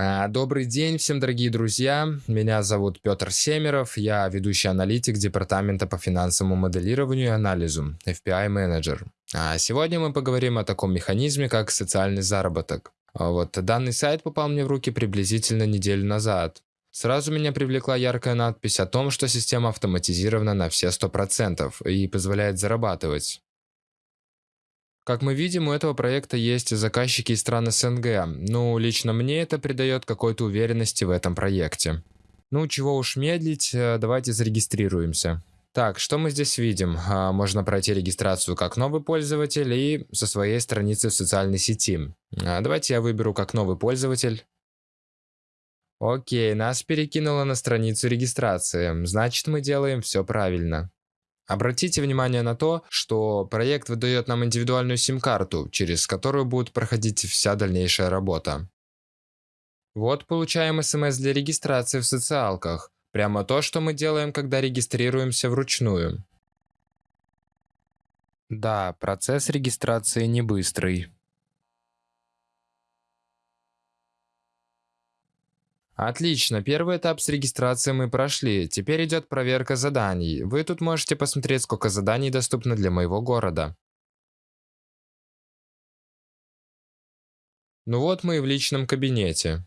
А, добрый день всем, дорогие друзья. Меня зовут Петр Семеров. Я ведущий аналитик Департамента по финансовому моделированию и анализу, FPI менеджер. А сегодня мы поговорим о таком механизме, как социальный заработок. А вот данный сайт попал мне в руки приблизительно неделю назад. Сразу меня привлекла яркая надпись о том, что система автоматизирована на все 100% и позволяет зарабатывать. Как мы видим, у этого проекта есть заказчики из стран СНГ, ну, лично мне это придает какой-то уверенности в этом проекте. Ну, чего уж медлить, э, давайте зарегистрируемся. Так, что мы здесь видим? А, можно пройти регистрацию как новый пользователь и со своей страницы в социальной сети. А, давайте я выберу как новый пользователь. Окей, нас перекинуло на страницу регистрации, значит мы делаем все правильно. Обратите внимание на то, что проект выдает нам индивидуальную сим-карту, через которую будет проходить вся дальнейшая работа. Вот получаем смс для регистрации в социалках. Прямо то, что мы делаем, когда регистрируемся вручную. Да, процесс регистрации не быстрый. Отлично, первый этап с регистрацией мы прошли. Теперь идет проверка заданий. Вы тут можете посмотреть, сколько заданий доступно для моего города. Ну вот мы и в личном кабинете.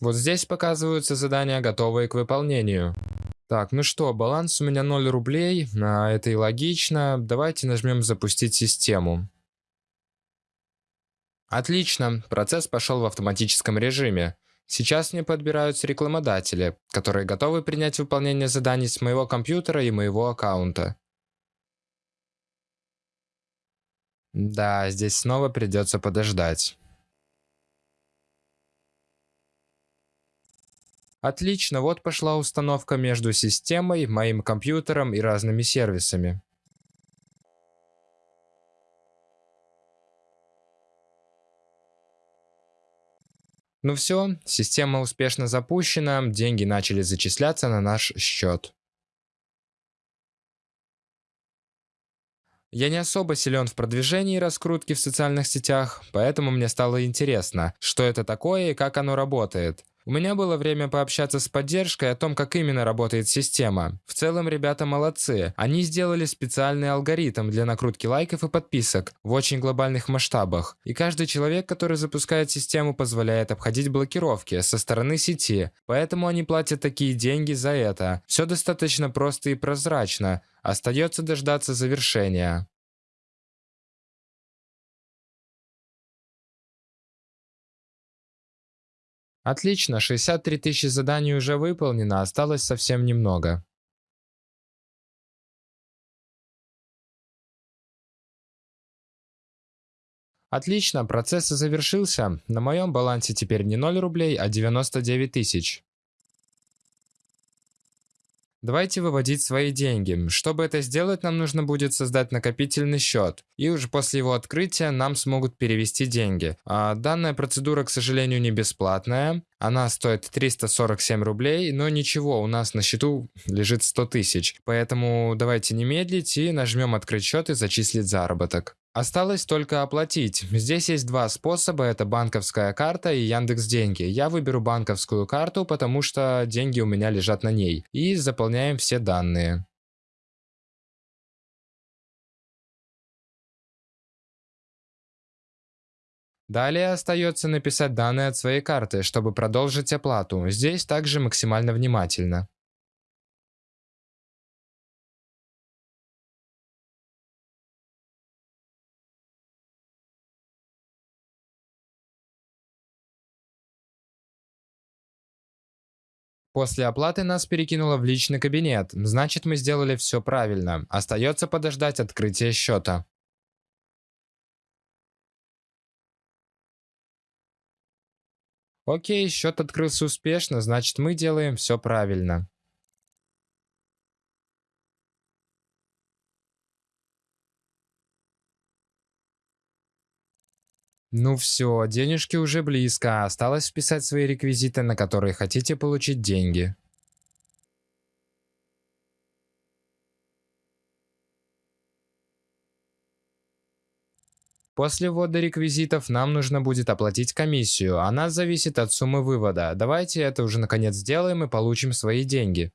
Вот здесь показываются задания, готовые к выполнению. Так, ну что, баланс у меня 0 рублей, а это и логично. Давайте нажмем «Запустить систему». Отлично, процесс пошел в автоматическом режиме. Сейчас мне подбираются рекламодатели, которые готовы принять выполнение заданий с моего компьютера и моего аккаунта. Да, здесь снова придется подождать. Отлично, вот пошла установка между системой, моим компьютером и разными сервисами. Ну все, система успешно запущена, деньги начали зачисляться на наш счет. Я не особо силен в продвижении и раскрутке в социальных сетях, поэтому мне стало интересно, что это такое и как оно работает. У меня было время пообщаться с поддержкой о том, как именно работает система. В целом, ребята молодцы. Они сделали специальный алгоритм для накрутки лайков и подписок в очень глобальных масштабах. И каждый человек, который запускает систему, позволяет обходить блокировки со стороны сети. Поэтому они платят такие деньги за это. Все достаточно просто и прозрачно. Остается дождаться завершения. Отлично, 63 тысячи заданий уже выполнено, осталось совсем немного. Отлично, процесс завершился. На моем балансе теперь не 0 рублей, а 99 тысяч. Давайте выводить свои деньги. Чтобы это сделать, нам нужно будет создать накопительный счет. И уже после его открытия нам смогут перевести деньги. А данная процедура, к сожалению, не бесплатная. Она стоит 347 рублей, но ничего, у нас на счету лежит 100 тысяч. Поэтому давайте не медлить и нажмем открыть счет и зачислить заработок. Осталось только оплатить. Здесь есть два способа, это банковская карта и Яндекс Деньги. Я выберу банковскую карту, потому что деньги у меня лежат на ней. И заполняем все данные. Далее остается написать данные от своей карты, чтобы продолжить оплату. Здесь также максимально внимательно. После оплаты нас перекинуло в личный кабинет, значит мы сделали все правильно. Остается подождать открытия счета. Окей, счет открылся успешно, значит мы делаем все правильно. Ну все, денежки уже близко, осталось вписать свои реквизиты, на которые хотите получить деньги. После ввода реквизитов нам нужно будет оплатить комиссию. Она зависит от суммы вывода. Давайте это уже наконец сделаем и получим свои деньги.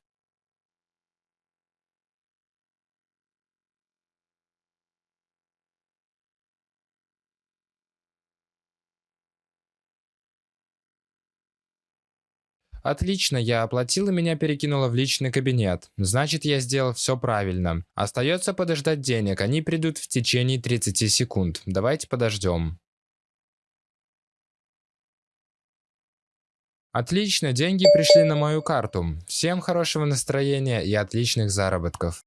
Отлично, я оплатил и меня перекинуло в личный кабинет. Значит, я сделал все правильно. Остается подождать денег, они придут в течение 30 секунд. Давайте подождем. Отлично, деньги пришли на мою карту. Всем хорошего настроения и отличных заработков.